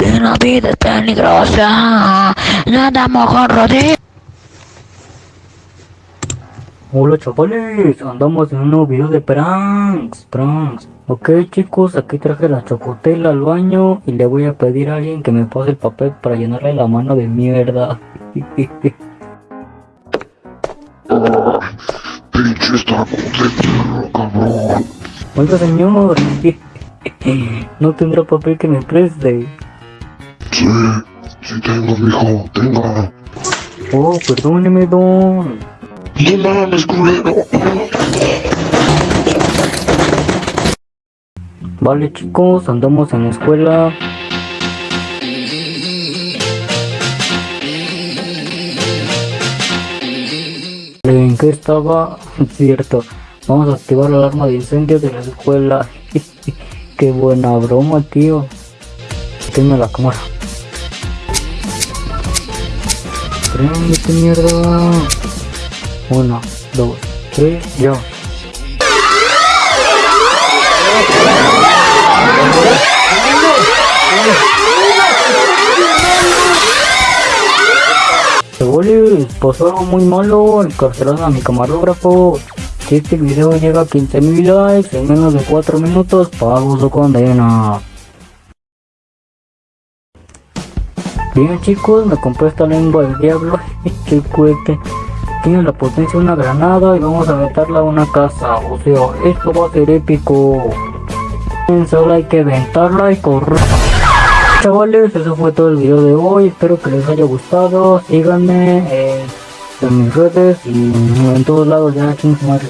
que la vida es peligrosa. No andamos con rodillas. Hola chavales, andamos en un nuevo video de pranks, pranks. Ok chicos, aquí traje la chocotela al baño y le voy a pedir a alguien que me pase el papel para llenarle la mano de mierda. Pinche de cabrón. Oiga señor, no tendrá papel que me preste. Sí, sí tengo, mijo, tenga. Oh, perdóneme don. No mames, culero. Vale chicos, andamos en la escuela. ¿En qué estaba? Cierto. Vamos a activar la alarma de incendio de la escuela. qué buena broma, tío. Tenme la cámara. Prendete mierda. Uno, dos, tres, ya. Oye, pasó algo muy malo, encarcelaron a mi camarógrafo. Si este video llega a 15.000 likes en menos de 4 minutos, pago su condena. Bien chicos, me compré esta lengua del diablo, qué cohete. Tiene la potencia de una granada y vamos a meterla a una casa. O sea, esto va a ser épico. Solo hay que aventarla y correr. Chavales, eso fue todo el video de hoy. Espero que les haya gustado. Síganme eh, en mis redes y en todos lados ya. Madre.